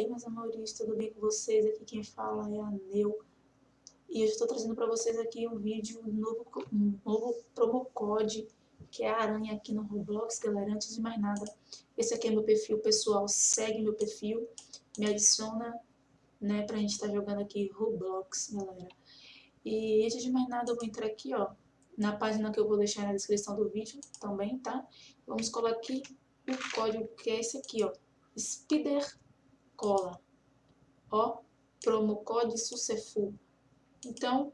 aí, meus amores, tudo bem com vocês? Aqui quem fala é a Neu. E eu estou trazendo para vocês aqui um vídeo, um novo, um novo promo code, que é a aranha aqui no Roblox, galera. Antes de mais nada, esse aqui é meu perfil pessoal, segue meu perfil, me adiciona, né, pra gente estar tá jogando aqui Roblox, galera. E antes de mais nada, eu vou entrar aqui, ó, na página que eu vou deixar na descrição do vídeo também, tá? Vamos colocar aqui o código que é esse aqui, ó, Spider cola. Ó, promo code SUCEFU. Então,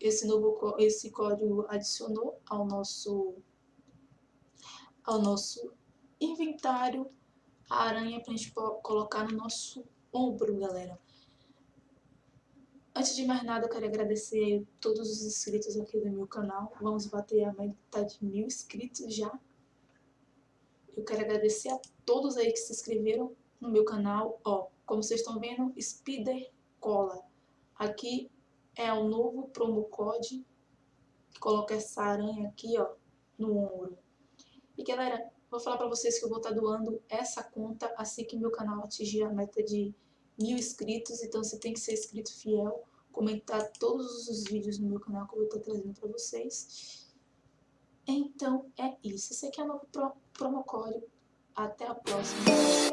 esse novo esse código adicionou ao nosso ao nosso inventário a aranha para a gente colocar no nosso ombro, galera. Antes de mais nada, eu quero agradecer a todos os inscritos aqui do meu canal. Vamos bater a meta de mil inscritos já. Eu quero agradecer a todos aí que se inscreveram no meu canal, ó, como vocês estão vendo, Spider Cola. Aqui é o novo promo code coloca essa aranha aqui, ó, no ombro. E galera, vou falar pra vocês que eu vou estar tá doando essa conta assim que meu canal atingir a meta de mil inscritos. Então você tem que ser inscrito fiel, comentar todos os vídeos no meu canal que eu vou estar tá trazendo pra vocês. Então é isso. Esse aqui é o novo pro, promo code. Até a próxima.